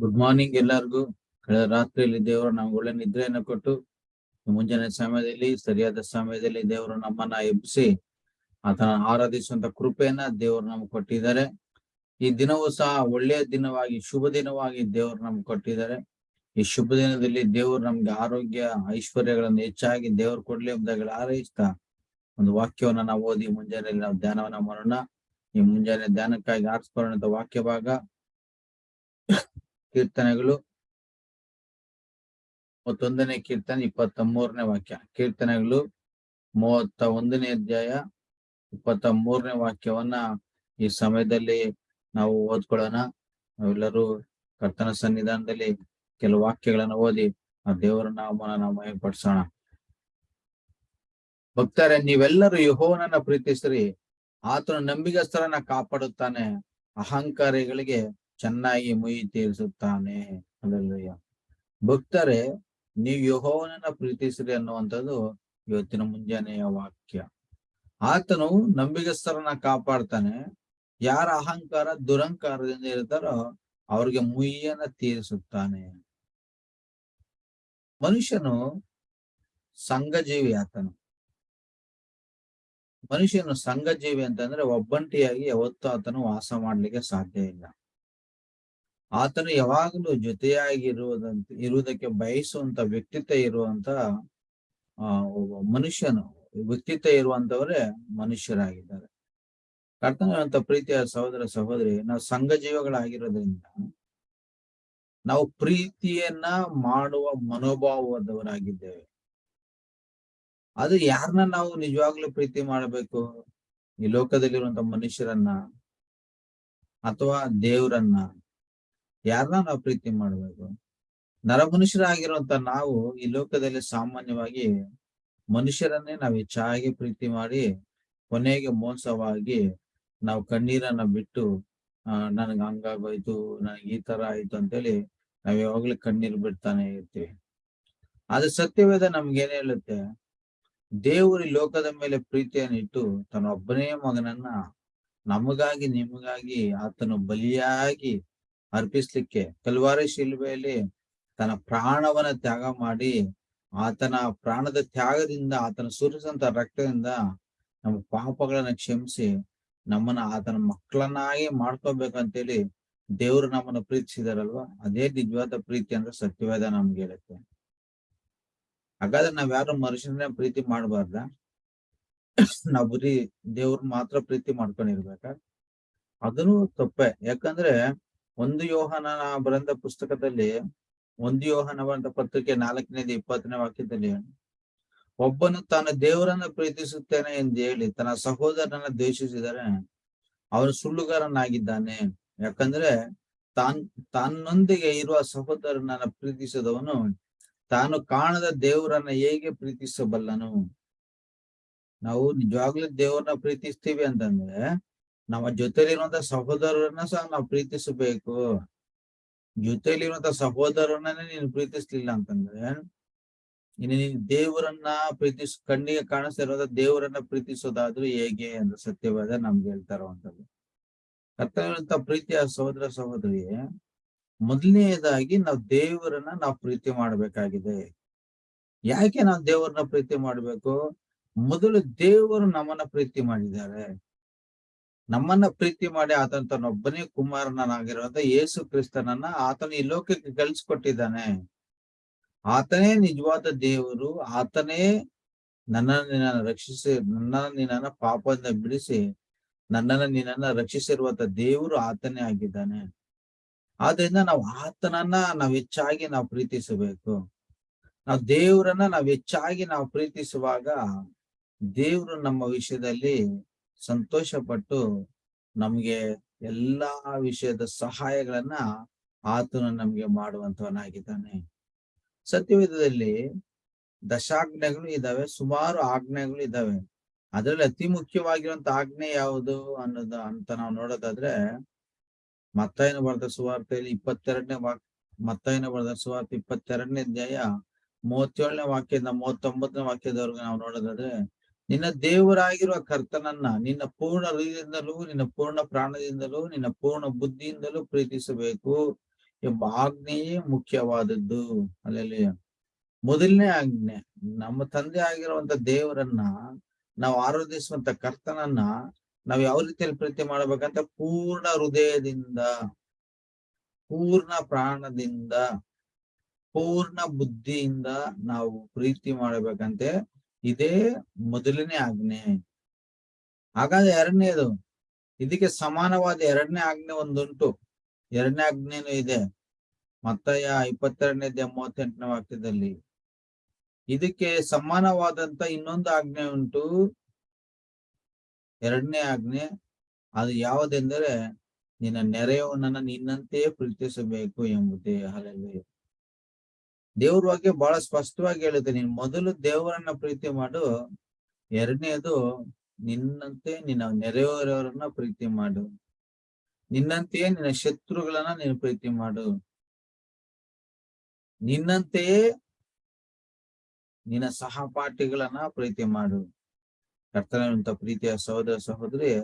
Good morning ಎಲ್ಲರಿಗೂ. ಕಳೆದ ರಾತ್ರಿಯಲ್ಲಿ ದೇವರು ನಮ್ಗೆ ಒಳ್ಳೆ ನಿದ್ರೆಯನ್ನು ಕೊಟ್ಟು, ಮುಂಜಾನೆ ಸಮಯದಲ್ಲಿ, ಸರಿಯಾದ ಸಮಯದಲ್ಲಿ ದೇವರು ನಮ್ಮನ್ನ ಎಬ್ಬಿಸಿ, ಆತನ ಆರಾಧಿಸುವಂತ ಕೃಪೆಯನ್ನ ದೇವರು ನಮ್ಗೆ ಕೊಟ್ಟಿದ್ದಾರೆ. ಈ ದಿನವೂ ಸಹ ಒಳ್ಳೆಯ ದಿನವಾಗಿ, ಶುಭ ದಿನವಾಗಿ ದೇವರು ನಮ್ಗೆ ಕೊಟ್ಟಿದ್ದಾರೆ. ಈ ಶುಭ ದಿನದಲ್ಲಿ ದೇವರು ನಮ್ಗೆ ಆರೋಗ್ಯ, ಐಶ್ವರ್ಯಗಳನ್ನು ಹೆಚ್ಚಾಗಿ ದೇವರು ಕೊಡ್ಲಿ ಎಂಬುದಾಗಿ ಹಾರೈಸ್ತಾ, ಒಂದು ವಾಕ್ಯವನ್ನ ನಾವು ಓದಿ ಮುಂಜಾನೆ ನಾವು ಧ್ಯಾನವನ್ನ ಮಾಡೋಣ. ಈ ಮುಂಜಾನೆ ಧ್ಯಾನಕ್ಕಾಗಿ ಆರಿಸ್ಕೊಳ್ಳೋಣ ವಾಕ್ಯ ಭಾಗ ಕೀರ್ತನೆಗಳು. ಮೂವತ್ತೊಂದನೇ ಕೀರ್ತನೆ ಇಪ್ಪತ್ತ ಮೂರನೇ ವಾಕ್ಯ. ಕೀರ್ತನೆಗಳು ಮೂವತ್ತ ಒಂದನೇ ಅಧ್ಯಾಯ ಇಪ್ಪತ್ತ ಮೂರನೇ ವಾಕ್ಯವನ್ನ ಈ ಸಮಯದಲ್ಲಿ ನಾವು ಓದ್ಕೊಳ್ಳೋಣ. ನಾವೆಲ್ಲರೂ ಕರ್ತನ ಸನ್ನಿಧಾನದಲ್ಲಿ ಕೆಲವು ವಾಕ್ಯಗಳನ್ನು ಓದಿ ಆ ದೇವರ ನಾಮನ ನಾವು ಮಹಿಪಡಿಸೋಣ ಭಕ್ತರೇ, ನೀವೆಲ್ಲರೂ ಯಹೋವನನ್ನ ಪ್ರೀತಿಸ್ರಿ. ಆತನ ನಂಬಿಗಸ್ತರನ್ನ ಕಾಪಾಡುತ್ತಾನೆ. ಅಹಂಕಾರಿಗಳಿಗೆ ಚೆನ್ನಾಗಿ ಮುಯಿ ತೀರಿಸುತ್ತಾನೆ ಅಲ್ಲಯ್ಯ ಭಕ್ತರೇ, ನೀವು ಯಹೋವನನ್ನ ಪ್ರೀತಿಸಿರಿ ಅನ್ನುವಂಥದ್ದು ಇವತ್ತಿನ ಮುಂಜಾನೆಯ ವಾಕ್ಯ. ಆತನು ನಂಬಿಗಸ್ತರನ್ನ ಕಾಪಾಡ್ತಾನೆ. ಯಾರ ಅಹಂಕಾರ ದುರಂಕಾರದಿಂದ ಇರ್ತಾರೋ ಅವ್ರಿಗೆ ಮುಯ್ಯನ ತೀರಿಸುತ್ತಾನೆ ಮನುಷ್ಯನು ಸಂಘಜೀವಿ ಆತನು. ಮನುಷ್ಯನು ಸಂಘಜೀವಿ ಅಂತಂದ್ರೆ ಒಬ್ಬಂಟಿಯಾಗಿ ಯಾವತ್ತೂ ಆತನು ವಾಸ ಮಾಡ್ಲಿಕ್ಕೆ ಸಾಧ್ಯ ಇಲ್ಲ. ಆತನು ಯಾವಾಗಲೂ ಜೊತೆಯಾಗಿ ಇರುವುದಂತ ಇರುವುದಕ್ಕೆ ಬಯಸುವಂತ ವ್ಯಕ್ತಿತ್ವ ಇರುವಂತ ಒಬ್ಬ ಮನುಷ್ಯನು, ವ್ಯಕ್ತಿತ್ವ ಇರುವಂತವರೇ ಮನುಷ್ಯರಾಗಿದ್ದಾರೆ. ಕರ್ತನಂತ ಪ್ರೀತಿಯ ಸಹೋದರ ಸಹೋದರಿ, ನಾವು ಸಂಘ ಜೀವಗಳಾಗಿರೋದ್ರಿಂದ, ನಾವು ಪ್ರೀತಿಯನ್ನ ಮಾಡುವ ಮನೋಭಾವದವರಾಗಿದ್ದೇವೆ ಅದು ಯಾರನ್ನ ನಾವು ನಿಜವಾಗ್ಲೂ ಪ್ರೀತಿ ಮಾಡಬೇಕು? ಈ ಲೋಕದಲ್ಲಿರುವಂತ ಮನುಷ್ಯರನ್ನ, ಅಥವಾ ದೇವರನ್ನ? ಯಾರನ್ನ ನಾವು ಪ್ರೀತಿ ಮಾಡಬೇಕು? ನರಮನುಷ್ಯರಾಗಿರುವಂತ ನಾವು ಈ ಲೋಕದಲ್ಲಿ ಸಾಮಾನ್ಯವಾಗಿ ಮನುಷ್ಯರನ್ನೇ ನಾವು ಹೆಚ್ಚಾಗಿ ಪ್ರೀತಿ ಮಾಡಿ, ಕೊನೆಗೆ ಮೋಸವಾಗಿ ನಾವು ಕಣ್ಣೀರನ್ನ ಬಿಟ್ಟು, ಆ, ನನಗ್ ಹಂಗಾಗೋಯ್ತು, ನನಗೆ ಈ ತರ ಆಯ್ತು ಅಂತೇಳಿ ನಾವ್ ಯಾವಾಗ್ಲೂ ಕಣ್ಣೀರ್ ಬಿಡ್ತಾನೆ ಇರ್ತೀವಿ. ಆದ್ರೆ ಸತ್ಯವೇದ ನಮ್ಗೇನ್ ಹೇಳುತ್ತೆ? ದೇವರು ಲೋಕದ ಮೇಲೆ ಪ್ರೀತಿಯನ್ನು ಇಟ್ಟು ತನ್ನ ಒಬ್ಬನೇ ಮಗನನ್ನ ನಮಗಾಗಿ, ನಿಮಗಾಗಿ, ಆತನು ಬಲಿಯಾಗಿ ಅರ್ಪಿಸ್ಲಿಕ್ಕೆ ಕಲ್ವಾರಿ ಶಿಲ್ಬೆಯಲ್ಲಿ ತನ್ನ ಪ್ರಾಣವನ್ನ ತ್ಯಾಗ ಮಾಡಿ ಆತನ ಪ್ರಾಣದ ತ್ಯಾಗದಿಂದ ಆತನ ಸುರಿಸಂತ ರಕ್ತದಿಂದ ನಮ್ಮ ಪಾಪಗಳನ್ನ ಕ್ಷಮಿಸಿ ನಮ್ಮನ್ನ ಆತನ ಮಕ್ಕಳನ್ನಾಗಿ ಮಾಡ್ಕೋಬೇಕಂತೇಳಿ ದೇವ್ರು ನಮ್ಮನ್ನ ಪ್ರೀತಿಸಿದಾರಲ್ವಾ? ಅದೇ ನಿಜವಾದ ಪ್ರೀತಿ ಅಂದ್ರೆ ಸತ್ಯವೇದ ನಮ್ಗೆ ಹೇಳುತ್ತೆ. ಹಾಗಾದ್ರೆ ನಾವ್ ಯಾರು ಮನುಷ್ಯನ ಪ್ರೀತಿ ಮಾಡಬಾರ್ದ? ನಾವ್ ಬರೀ ದೇವ್ರ ಮಾತ್ರ ಪ್ರೀತಿ ಮಾಡ್ಕೊಂಡಿರ್ಬೇಕ? ಅದನ್ನು ತಪ್ಪೆ. ಯಾಕಂದ್ರೆ ಒಂದು ಯೋಹನ ಬರೆದ ಪುಸ್ತಕದಲ್ಲಿ ಒಂದು ಯೋಹನ ಬರೆದ ಪತ್ರಿಕೆ ನಾಲ್ಕನೇದು ಇಪ್ಪತ್ತನೇ ವಾಕ್ಯದಲ್ಲಿ ಒಬ್ಬನು ತಾನು ದೇವರನ್ನ ಪ್ರೀತಿಸುತ್ತೇನೆ ಎಂದು ಹೇಳಿ ತನ್ನ ಸಹೋದರನ ದ್ವೇಷಿಸಿದರೆ ಅವನು ಸುಳ್ಳುಗಾರನಾಗಿದ್ದಾನೆ. ಯಾಕಂದ್ರೆ ತಾನ್, ತನ್ನೊಂದಿಗೆ ಇರುವ ಸಹೋದರನನ್ನ ಪ್ರೀತಿಸಿದವನು ತಾನು ಕಾಣದ ದೇವರನ್ನ ಹೇಗೆ ಪ್ರೀತಿಸಬಲ್ಲನು? ನಾವು ನಿಜವಾಗ್ಲೂ ದೇವರನ್ನ ಪ್ರೀತಿಸ್ತೀವಿ ಅಂತಂದ್ರೆ ನಮ್ಮ ಜೊತೆಲಿರುವಂತ ಸಹೋದರರನ್ನ ಸಹ ನಾವು ಪ್ರೀತಿಸಬೇಕು. ಜೊತೆಲಿರುವಂತ ಸಹೋದರನ್ನೇ ನೀನು ಪ್ರೀತಿಸ್ಲಿಲ್ಲ ಅಂತಂದ್ರೆ, ಇನ್ನು ನೀನು ದೇವರನ್ನ ಪ್ರೀತಿಸ್, ಕಣ್ಣಿಗೆ ಕಾಣಿಸ್ತಾ ದೇವರನ್ನ ಪ್ರೀತಿಸೋದಾದ್ರೂ ಹೇಗೆ ಅಂತ ಸತ್ಯವಾದ ನಮ್ಗೆ ಹೇಳ್ತಾ ಇರುವಂತದ್ದು. ಕರ್ತವ್ಯಂತ ಪ್ರೀತಿಯ ಸಹೋದರ ಸಹೋದರಿ ಮೊದಲನೆಯದಾಗಿ ನಾವು ದೇವರನ್ನ ನಾವು ಪ್ರೀತಿ ಮಾಡ್ಬೇಕಾಗಿದೆ. ಯಾಕೆ ನಾವು ದೇವರನ್ನ ಪ್ರೀತಿ ಮಾಡ್ಬೇಕು? ಮೊದಲು ದೇವರು ನಮ್ಮನ್ನ ಪ್ರೀತಿ ಮಾಡಿದ್ದಾರೆ. ನಮ್ಮನ್ನ ಪ್ರೀತಿ ಮಾಡಿ ಆತನ ಒಬ್ಬನೇ ಕುಮಾರನಾಗಿರುವಂತ ಯೇಸು ಕ್ರಿಸ್ತನನ್ನ ಆತನ ಈ ಲೋಕಕ್ಕೆ ಕಳಿಸ್ಕೊಟ್ಟಿದ್ದಾನೆ. ಆತನೇ ನಿಜವಾದ ದೇವರು, ಆತನೇ ನನ್ನನ್ನು ನಿನ್ನ ರಕ್ಷಿಸಿ ನನ್ನ ನಿನ್ನ ಪಾಪದಿಂದ ಬಿಡಿಸಿ, ನನ್ನನ್ನು ನಿನ್ನನ್ನ ರಕ್ಷಿಸಿರುವಂತ ದೇವರು ಆತನೇ ಆಗಿದ್ದಾನೆ. ಆದ್ರಿಂದ ನಾವು ಆತನನ್ನ ನಾವ್ ಹೆಚ್ಚಾಗಿ ನಾವು ಪ್ರೀತಿಸಬೇಕು. ನಾವು ದೇವರನ್ನ ನಾವ್ ಹೆಚ್ಚಾಗಿ ನಾವು ಪ್ರೀತಿಸುವಾಗ ದೇವರು ನಮ್ಮ ವಿಷಯದಲ್ಲಿ ಸಂತೋಷ ಪಟ್ಟು ನಮ್ಗೆ ಎಲ್ಲಾ ವಿಷಯದ ಸಹಾಯಗಳನ್ನ ಆತನು ನಮ್ಗೆ ಮಾಡುವಂತವನಾಗಿದ್ದಾನೆ. ಸತ್ಯವೇದದಲ್ಲಿ ದಶಾಜ್ಞೆಗಳು ಇದಾವೆ ಸುಮಾರು ಆಜ್ಞೆಗಳು ಇದಾವೆ ಅದರಲ್ಲಿ ಅತಿ ಮುಖ್ಯವಾಗಿರುವಂತ ಆಜ್ಞೆ ಯಾವುದು ಅನ್ನೋದು ಅಂತ ನಾವು ನೋಡೋದಾದ್ರೆ, ಮತ್ತಾಯನ ಬರೆದ ಸುವಾರ್ತೆಯಲ್ಲಿ ಇಪ್ಪತ್ತೆರಡನೇ ವಾಕ್, ಮತ್ತಾಯನ ಬರೆದ ಸುವಾರ್ತೆ ಇಪ್ಪತ್ತೆರಡನೇ ಅಧ್ಯಾಯ ಮೂವತ್ತೇಳನೇ ವಾಕ್ಯದಿಂದ ಮೂವತ್ತೊಂಬತ್ತನೇ ವಾಕ್ಯದವರೆಗೂ ನಾವು ನೋಡೋದಾದ್ರೆ ನಿನ್ನ ದೇವರಾಗಿರುವ ಕರ್ತನನ್ನ ನಿನ್ನ ಪೂರ್ಣ ಹೃದಯದಿಂದಲೂ, ನಿನ್ನ ಪೂರ್ಣ ಪ್ರಾಣದಿಂದಲೂ, ನಿನ್ನ ಪೂರ್ಣ ಬುದ್ಧಿಯಿಂದಲೂ ಪ್ರೀತಿಸಬೇಕು ಎಂಬ ಆಜ್ಞೆಯೇ ಮುಖ್ಯವಾದದ್ದು. ಅಲ್ಲಲ್ಲಿ ಮೊದಲನೇ ಆಜ್ಞೆ, ನಮ್ಮ ತಂದೆ ಆಗಿರುವಂತ ದೇವರನ್ನ ನಾವು ಆರಾಧಿಸುವಂತ ಕರ್ತನನ್ನ ನಾವು ಯಾವ ರೀತಿಯಲ್ಲಿ ಪ್ರೀತಿ ಮಾಡಬೇಕಂತ ಪೂರ್ಣ ಹೃದಯದಿಂದ, ಪೂರ್ಣ ಪ್ರಾಣದಿಂದ, ಪೂರ್ಣ ಬುದ್ಧಿಯಿಂದ ನಾವು ಪ್ರೀತಿ ಮಾಡಬೇಕಂತೆ ಇದೇ ಮೊದಲನೇ ಆಜ್ಞೆ. ಹಾಗಾದ್ರೆ ಎರಡನೇದು ಇದಕ್ಕೆ ಸಮಾನವಾದ ಎರಡನೇ ಆಜ್ಞೆ ಒಂದುಂಟು. ಎರಡನೇ ಆಜ್ಞೆನೂ ಇದೆ. ಮತ್ತಯ ಇಪ್ಪತ್ತೆರಡನೇದ ಮೂವತ್ತೆಂಟನೇ ವಾಕ್ಯದಲ್ಲಿ. ಇದಕ್ಕೆ ಸಮಾನವಾದಂತ ಇನ್ನೊಂದು ಆಜ್ಞೆ ಉಂಟು. ಎರಡನೇ ಆಜ್ಞೆ. ಅದು ಯಾವುದೆಂದರೆ, ನಿನ್ನ ನೆರೆಯವನನ್ನ ನಿನ್ನಂತೆಯೇ ಪ್ರೀತಿಸಬೇಕು ಎಂಬುದೇ. ಅಲ್ಲಲ್ಲಿ ದೇವ್ರ ಬಗ್ಗೆ ಬಹಳ ಸ್ಪಷ್ಟವಾಗಿ ಹೇಳುತ್ತೆ. ನೀನ್ ಮೊದಲು ದೇವರನ್ನ ಪ್ರೀತಿ ಮಾಡು, ಎರಡನೇದು ನಿನ್ನಂತೆ ನಿನ್ನ ನೆರೆಯವರವರನ್ನ ಪ್ರೀತಿ ಮಾಡು. ನಿನ್ನಂತೆಯೇ ನಿನ್ನ ಶತ್ರುಗಳನ್ನ ನೀನು ಪ್ರೀತಿ ಮಾಡು. ನಿನ್ನಂತೆಯೇ ನಿನ್ನ ಸಹಪಾಠಿಗಳನ್ನ ಪ್ರೀತಿ ಮಾಡು. ಕರ್ತನಂತ ಪ್ರೀತಿಯ ಸಹೋದರ ಸಹೋದರಿ,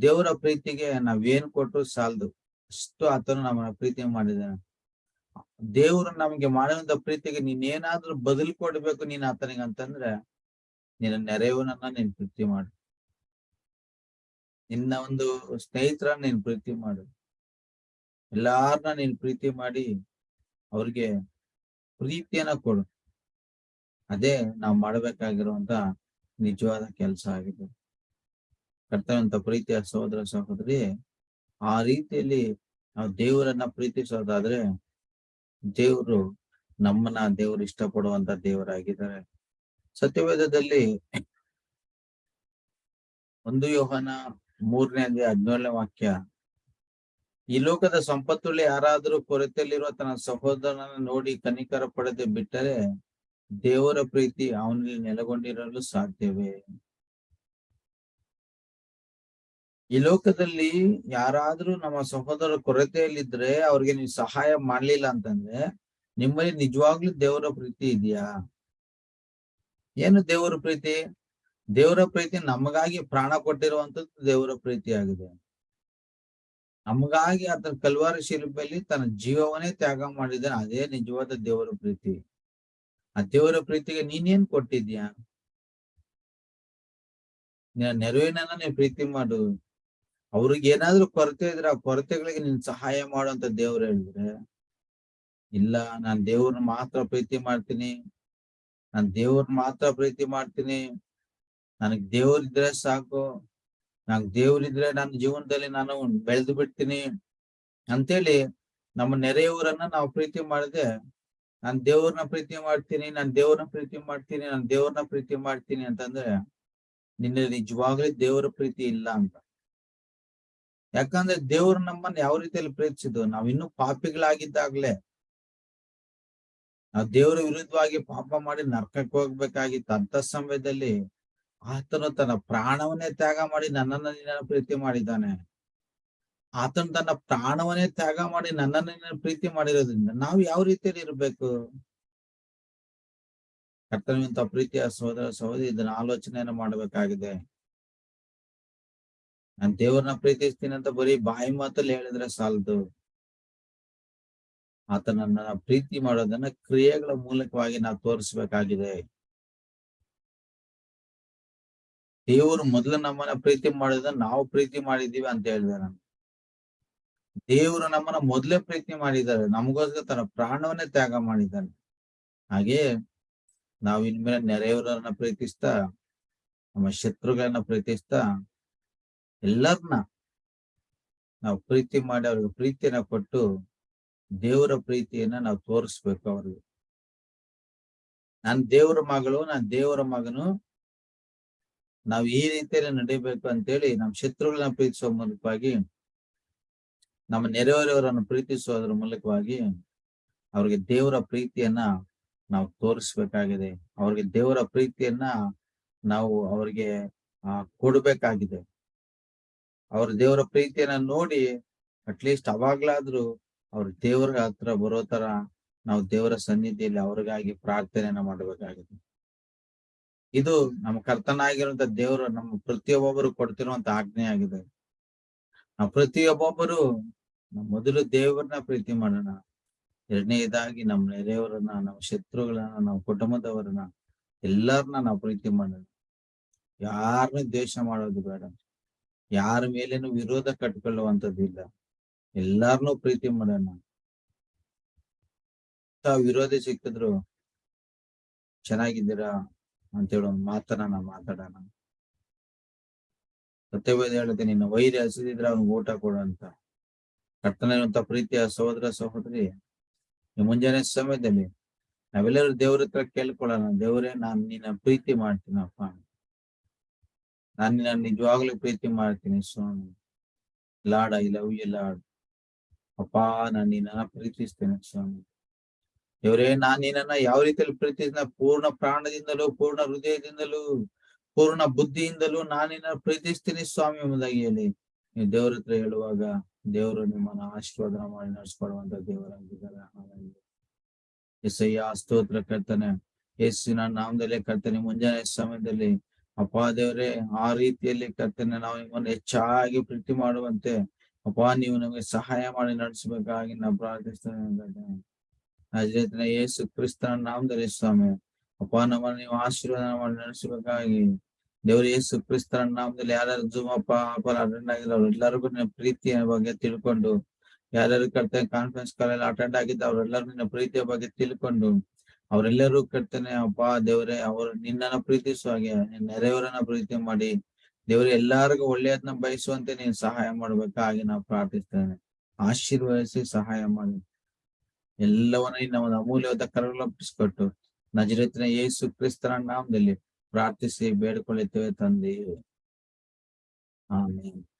ದೇವರ ಪ್ರೀತಿಗೆ ನಾವೇನ್ ಕೊಟ್ಟರು ಸಾಲದು. ಅಷ್ಟು ಆತನು ನಮ್ಮನ್ನ ಪ್ರೀತಿ ಮಾಡಿದ್ದಾನೆ. ದೇವರು ನಮ್ಗೆ ಮಾಡುವಂತ ಪ್ರೀತಿಗೆ ನೀನೇನಾದ್ರೂ ಬದಲ್ ಕೊಡ್ಬೇಕು ನೀನ್ ಆತನಿಗೆ ಅಂತಂದ್ರೆ, ನಿನ್ನ ನೆರೆಯವನನ್ನ ನೀನ್ ಪ್ರೀತಿ ಮಾಡು. ನಿನ್ನ ಒಂದು ಸ್ನೇಹಿತರ ನೀನ್ ಪ್ರೀತಿ ಮಾಡು. ಎಲ್ಲಾರನ್ನ ನೀನ್ ಪ್ರೀತಿ ಮಾಡಿ ಅವ್ರಿಗೆ ಪ್ರೀತಿಯನ್ನ ಕೊಡು. ಅದೇ ನಾವು ಮಾಡ್ಬೇಕಾಗಿರುವಂತ ನಿಜವಾದ ಕೆಲಸ ಆಗಿದೆ. ಕರ್ತವ್ಯಂತ ಪ್ರೀತಿಯ ಸಹೋದರ ಸಹೋದರಿ, ಆ ರೀತಿಯಲ್ಲಿ ನಾವು ದೇವರನ್ನ ಪ್ರೀತಿಸೋದಾದ್ರೆ ದೇವರು ನಮ್ಮನ್ನ ದೇವರು ಇಷ್ಟಪಡುವಂತ ದೇವರಾಗಿದ್ದಾರೆ. ಸತ್ಯವೇದದಲ್ಲಿ ಒಂದು ಯೋಹನ ಮೂರನೇ ಅಂದ್ರೆ ಹದಿನೇಳನೇ ವಾಕ್ಯ, ಈ ಲೋಕದ ಸಂಪತ್ತುಳ್ಳಿ ಯಾರಾದರೂ ಕೊರತೆಯಲ್ಲಿರುವ ತನ್ನ ಸಹೋದರನ ನೋಡಿ ಕನಿಕರ ಪಡೆದು ಬಿಟ್ಟರೆ ದೇವರ ಪ್ರೀತಿ ಅವನಲ್ಲಿ ನೆಲೆಗೊಂಡಿರಲು ಸಾಧ್ಯವೇ? ಈ ಲೋಕದಲ್ಲಿ ಯಾರಾದ್ರೂ ನಮ್ಮ ಸಹೋದರ ಕೊರತೆಯಲ್ಲಿದ್ರೆ ಅವ್ರಿಗೆ ನೀವು ಸಹಾಯ ಮಾಡ್ಲಿಲ್ಲ ಅಂತಂದ್ರೆ ನಿಮ್ಮಲ್ಲಿ ನಿಜವಾಗ್ಲೂ ದೇವರ ಪ್ರೀತಿ ಇದೆಯಾ? ಏನು ದೇವರ ಪ್ರೀತಿ? ದೇವರ ಪ್ರೀತಿ ನಮಗಾಗಿ ಪ್ರಾಣ ಕೊಟ್ಟಿರುವಂತದ್ದು ದೇವರ ಪ್ರೀತಿ ಆಗಿದೆ ನಮಗಾಗಿ ಆತನ ಕಲ್ವಾರ ಶಿಲ್ಪಲ್ಲಿ ತನ್ನ ಜೀವವನ್ನೇ ತ್ಯಾಗ ಮಾಡಿದ್ದಾನೆ. ಅದೇ ನಿಜವಾದ ದೇವರ ಪ್ರೀತಿ. ಆ ದೇವರ ಪ್ರೀತಿಗೆ ನೀನೇನ್ ಕೊಟ್ಟಿದ್ಯಾ? ನೆರವಿನ ನೀನ್ ಪ್ರೀತಿ ಮಾಡು. ಅವ್ರಿಗೆ ಏನಾದ್ರೂ ಕೊರತೆ ಇದ್ರೆ ಆ ಕೊರತೆಗಳಿಗೆ ನೀನ್ ಸಹಾಯ ಮಾಡುವಂತ ದೇವ್ರು ಹೇಳಿದ್ರೆ, ಇಲ್ಲ, ನಾನ್ ದೇವ್ರನ್ನ ಮಾತ್ರ ಪ್ರೀತಿ ಮಾಡ್ತೀನಿ, ನಾನ್ ದೇವ್ರನ್ನ ಮಾತ್ರ ಪ್ರೀತಿ ಮಾಡ್ತೀನಿ, ನನಗ್ ದೇವ್ರಿದ್ರೆ ಸಾಕು ನಂಗ್ ದೇವ್ರಿದ್ರೆ ನನ್ನ ಜೀವನದಲ್ಲಿ ನಾನು ಬೆಳೆದು ಬಿಡ್ತೀನಿ ಅಂತೇಳಿ ನಮ್ಮ ನೆರೆಯವರನ್ನ ನಾವು ಪ್ರೀತಿ ಮಾಡದೆ, ನಾನ್ ದೇವ್ರನ್ನ ಪ್ರೀತಿ ಮಾಡ್ತೀನಿ, ನಾನ್ ದೇವ್ರನ್ನ ಪ್ರೀತಿ ಮಾಡ್ತೀನಿ, ನಾನ್ ದೇವ್ರನ್ನ ಪ್ರೀತಿ ಮಾಡ್ತೀನಿ ಅಂತಂದ್ರೆ ನಿನ್ನ ನಿಜವಾಗ್ಲೂ ದೇವರ ಪ್ರೀತಿ ಇಲ್ಲ ಅಂತ. ಯಾಕಂದ್ರೆ ದೇವ್ರು ನಮ್ಮನ್ನ ಯಾವ ರೀತಿಯಲ್ಲಿ ಪ್ರೀತಿಸಿದ್ರು? ನಾವ್ ಇನ್ನೂ ಪಾಪಿಗಳಾಗಿದ್ದಾಗ್ಲೆ ನಾವ್ ದೇವರ ವಿರುದ್ಧವಾಗಿ ಪಾಪ ಮಾಡಿ ನರ್ಕಕ್ಕೆ ಹೋಗ್ಬೇಕಾಗಿತ್ತು. ಅಂತ ಸಮಯದಲ್ಲಿ ಆತನು ತನ್ನ ಪ್ರಾಣವನ್ನೇ ತ್ಯಾಗ ಮಾಡಿ ನನ್ನನ್ನ ನಿನ್ನ ಪ್ರೀತಿ ಮಾಡಿದ್ದಾನೆ. ಆತನು ತನ್ನ ಪ್ರಾಣವನ್ನೇ ತ್ಯಾಗ ಮಾಡಿ ನನ್ನನ್ನ ನಿನ್ನ ಪ್ರೀತಿ ಮಾಡಿರೋದ್ರಿಂದ ನಾವು ಯಾವ ರೀತಿಯಲ್ಲಿ ಇರ್ಬೇಕು? ಕರ್ತನವಿಂತ ಪ್ರೀತಿಯ ಸಹೋದರ ಸಹೋದರಿ ಇದನ್ನ ಆಲೋಚನೆಯನ್ನು ಮಾಡಬೇಕಾಗಿದೆ. ನಾನ್ ದೇವ್ರನ್ನ ಪ್ರೀತಿಸ್ತೀನಿ ಅಂತ ಬರೀ ಬಾಯಿ ಮಾತಲ್ಲಿ ಹೇಳಿದ್ರೆ ಸಾಲದು. ಆತನನ್ನ ಪ್ರೀತಿ ಮಾಡೋದನ್ನ ಕ್ರಿಯೆಗಳ ಮೂಲಕವಾಗಿ ನಾವು ತೋರಿಸ್ಬೇಕಾಗಿದೆ. ದೇವರು ಮೊದಲು ನಮ್ಮನ್ನ ಪ್ರೀತಿ ಮಾಡಿದ ನಾವು ಪ್ರೀತಿ ಮಾಡಿದೀವಿ ಅಂತ ಹೇಳಿದೆ ನಾನು. ದೇವರು ನಮ್ಮನ್ನ ಮೊದಲೇ ಪ್ರೀತಿ ಮಾಡಿದ್ದಾರೆ. ನಮಗೋಸ್ಕರ ತನ್ನ ಪ್ರಾಣವನ್ನೇ ತ್ಯಾಗ ಮಾಡಿದ್ದಾನೆ. ಹಾಗೆ ನಾವು ಇನ್ಮೇಲೆ ನೆರೆಯವರನ್ನ ಪ್ರೀತಿಸ್ತಾ, ನಮ್ಮ ಶತ್ರುಗಳನ್ನ ಪ್ರೀತಿಸ್ತಾ ಎಲ್ಲರನ್ನ ನಾವು ಪ್ರೀತಿ ಮಾಡಿ ಅವ್ರಿಗೆ ಪ್ರೀತಿಯನ್ನ ಕೊಟ್ಟು ದೇವರ ಪ್ರೀತಿಯನ್ನ ನಾವು ತೋರಿಸ್ಬೇಕು ಅವ್ರಿಗೆ. ನಾನ್ ದೇವರ ಮಗಳು, ನಾನ್ ದೇವರ ಮಗನು, ನಾವು ಈ ರೀತಿಯಲ್ಲಿ ನಡಿಬೇಕು ಅಂತೇಳಿ ನಮ್ಮ ಶತ್ರುಗಳನ್ನ ಪ್ರೀತಿಸುವ ಮೂಲಕವಾಗಿ, ನಮ್ಮ ನೆರೆಹೊರೆಯವರನ್ನು ಪ್ರೀತಿಸುವುದರ ಮೂಲಕವಾಗಿ ಅವ್ರಿಗೆ ದೇವರ ಪ್ರೀತಿಯನ್ನ ನಾವು ತೋರಿಸ್ಬೇಕಾಗಿದೆ. ಅವ್ರಿಗೆ ದೇವರ ಪ್ರೀತಿಯನ್ನ ನಾವು ಅವ್ರಿಗೆ ಕೊಡ್ಬೇಕಾಗಿದೆ. ಅವ್ರ ದೇವರ ಪ್ರೀತಿಯನ್ನ ನೋಡಿ ಅಟ್ಲೀಸ್ಟ್ ಅವಾಗ್ಲಾದ್ರೂ ಅವ್ರ ದೇವರ ಹತ್ರ ಬರೋ ತರ ನಾವು ದೇವರ ಸನ್ನಿಧಿಯಲ್ಲಿ ಅವ್ರಿಗಾಗಿ ಪ್ರಾರ್ಥನೆಯನ್ನ ಮಾಡಬೇಕಾಗಿದೆ ಇದು ನಮ್ಮ ಕರ್ತನಾಗಿರುವಂತ ದೇವರು ನಮ್ಮ ಪ್ರತಿಯೊಬ್ಬೊಬ್ಬರು ಕೊಡ್ತಿರುವಂತ ಆಜ್ಞೆ ಆಗಿದೆ. ನಾವು ಪ್ರತಿಯೊಬ್ಬೊಬ್ಬರು ನಮ್ಮ ಮೊದಲು ದೇವರನ್ನ ಪ್ರೀತಿ ಮಾಡೋಣ. ಎರಡನೇದಾಗಿ ನಮ್ಮ ನೆರೆಯವರನ್ನ, ನಮ್ಮ ಶತ್ರುಗಳನ್ನ, ನಮ್ಮ ಕುಟುಂಬದವರನ್ನ ಎಲ್ಲರನ್ನ ನಾವು ಪ್ರೀತಿ ಮಾಡೋಣ. ಯಾರನ್ನ ದ್ವೇಷ ಮಾಡೋದು ಬೇಡ. ಯಾರ ಮೇಲೇನು ವಿರೋಧ ಕಟ್ಕೊಳ್ಳುವಂಥದ್ದಿಲ್ಲ. ಎಲ್ಲಾರನು ಪ್ರೀತಿ ಮಾಡೋಣ. ವಿರೋಧಿ ಸಿಕ್ಕಿದ್ರು ಚೆನ್ನಾಗಿದ್ದೀರಾ ಅಂತೇಳಿ ಒಂದು ಮಾತನ್ನ ನಾನು ಮಾತಾಡೋಣ. ಸತ್ಯವೇದ ಹೇಳುತ್ತೆ, ನಿನ್ನ ವೈರಿ ಹಸಿದಿದ್ರೆ ಅವ್ನಿಗೆ ಊಟ ಕೊಡು ಅಂತ. ಕರ್ತನಿರುವಂತ ಪ್ರೀತಿಯ ಸಹೋದರ ಸಹೋದರಿ ಮುಂಜಾನೆ ಸಮಯದಲ್ಲಿ ನಾವೆಲ್ಲರೂ ದೇವ್ರ ಹತ್ರ ಕೇಳ್ಕೊಳ್ಳೋಣ. ದೇವರೇ, ನಾನು ನಿನ್ನ ಪ್ರೀತಿ ಮಾಡ್ತೀನಪ್ಪ ನಾನ್ ನಿನ್ನ ನಿಜವಾಗ್ಲೂ ಪ್ರೀತಿ ಮಾಡ್ತೀನಿ ಸ್ವಾಮಿ. Lord I love you Lord. ಅಪ್ಪ, ನಾನ್ ನಿನ್ನ ಪ್ರೀತಿಸ್ತೇನೆ ಸ್ವಾಮಿ. ಇವರೇ ನಾನ್ ನಿನ್ನ ಯಾವ ರೀತಿಯಲ್ಲಿ ಪ್ರೀತಿಸಿದ ಪೂರ್ಣ ಪ್ರಾಣದಿಂದಲೂ, ಪೂರ್ಣ ಹೃದಯದಿಂದಲೂ, ಪೂರ್ಣ ಬುದ್ಧಿಯಿಂದಲೂ ನಾನು ನಿನ್ನ ಪ್ರೀತಿಸ್ತೀನಿ ಸ್ವಾಮಿ ಎಂಬುದಾಗಿ ಹೇಳಿ. ನೀವು ದೇವ್ರ ಹತ್ರ ಹೇಳುವಾಗ ದೇವರು ನಿಮ್ಮನ್ನ ಆಶೀರ್ವಾದ ಮಾಡಿ ನಡೆಸ್ಕೊಡುವಂತ ದೇವರಾಗಿದ್ದಾರೆ. ಎಸಯ್ಯ ಸ್ತೋತ್ರ ಕರ್ತನೆ. ಯೇಸುವಿನ ನಾಮದಲ್ಲೇ ಕರ್ತನೆ. ಮುಂಜಾನೆ ಸಮಯದಲ್ಲಿ ಅಪ್ಪ ದೇವರೇ, ಆ ರೀತಿಯಲ್ಲಿ ಕರ್ತನೆ ನಾವು ನಿಮ್ಮನ್ನು ಹೆಚ್ಚಾಗಿ ಪ್ರೀತಿ ಮಾಡುವಂತೆ ಅಪ್ಪ, ನೀವು ನಮಗೆ ಸಹಾಯ ಮಾಡಿ ನಡೆಸಬೇಕಾಗಿ ನಾವು ಪ್ರಾರ್ಥಿಸ್ತೇನೆ ಯೇಸು ಕ್ರಿಸ್ತನ ನಾಮದಲ್ಲಿ ಸ್ವಾಮಿ, ಅಪ್ಪ, ನಮ್ಮನ್ನು ನೀವು ಆಶೀರ್ವಾದ ಮಾಡಿ ನಡೆಸಬೇಕಾಗಿ. ದೇವರು, ಯೇಸು ಕ್ರಿಸ್ತನ ನಾಮದಲ್ಲಿ ಯಾರ್ಯಾರು ಜೂಮ್ ಅಪ್ಪ ಅಪ್ಪ ಅಟೆಂಡ್ ಆಗಿಲ್ಲ ಎಲ್ಲರಿಗೂ ನಿನ್ನ ಪ್ರೀತಿಯ ಬಗ್ಗೆ ತಿಳ್ಕೊಂಡು, ಯಾರ್ಯಾರು ಕರ್ತನೆ ಕಾನ್ಫರೆನ್ಸ್ ಕಾಲಲ್ಲಿ ಅಟೆಂಡ್ ಆಗಿದ್ದ ಅವ್ರೆಲ್ಲರೂ ನಿನ್ನ ಪ್ರೀತಿಯ ಬಗ್ಗೆ ತಿಳ್ಕೊಂಡು ಅವರೆಲ್ಲರೂ ಕರ್ತನೆ, ಅಪ್ಪ, ದೇವರೇ, ಅವರು ನಿನ್ನನ್ನ ಪ್ರೀತಿಸುವ ಹಾಗೆ ನೆರೆಯವರನ್ನ ಪ್ರೀತಿ ಮಾಡಿ, ದೇವ್ರೆ, ಎಲ್ಲರಿಗೂ ಒಳ್ಳೆಯದನ್ನ ಬಯಸುವಂತೆ ನೀನ್ ಸಹಾಯ ಮಾಡ್ಬೇಕಾಗಿ ನಾವು ಪ್ರಾರ್ಥಿಸ್ತೇನೆ ಆಶೀರ್ವದಿಸಿ ಸಹಾಯ ಮಾಡಿ. ಎಲ್ಲವನ್ನ ನಿನ್ನ ಅಮೂಲ್ಯವಾದ ಕರಗಲಪ್ಪಿಸ್ಕೊಟ್ಟು ನಜರತ್ನ ಯೇಸು ಕ್ರಿಸ್ತನ ನಾಮದಲ್ಲಿ ಪ್ರಾರ್ಥಿಸಿ, ಬೇಡ್ಕೊಳ್ಳುತ್ತೇವೆ ತಂದೆ ಆಮೇಲೆ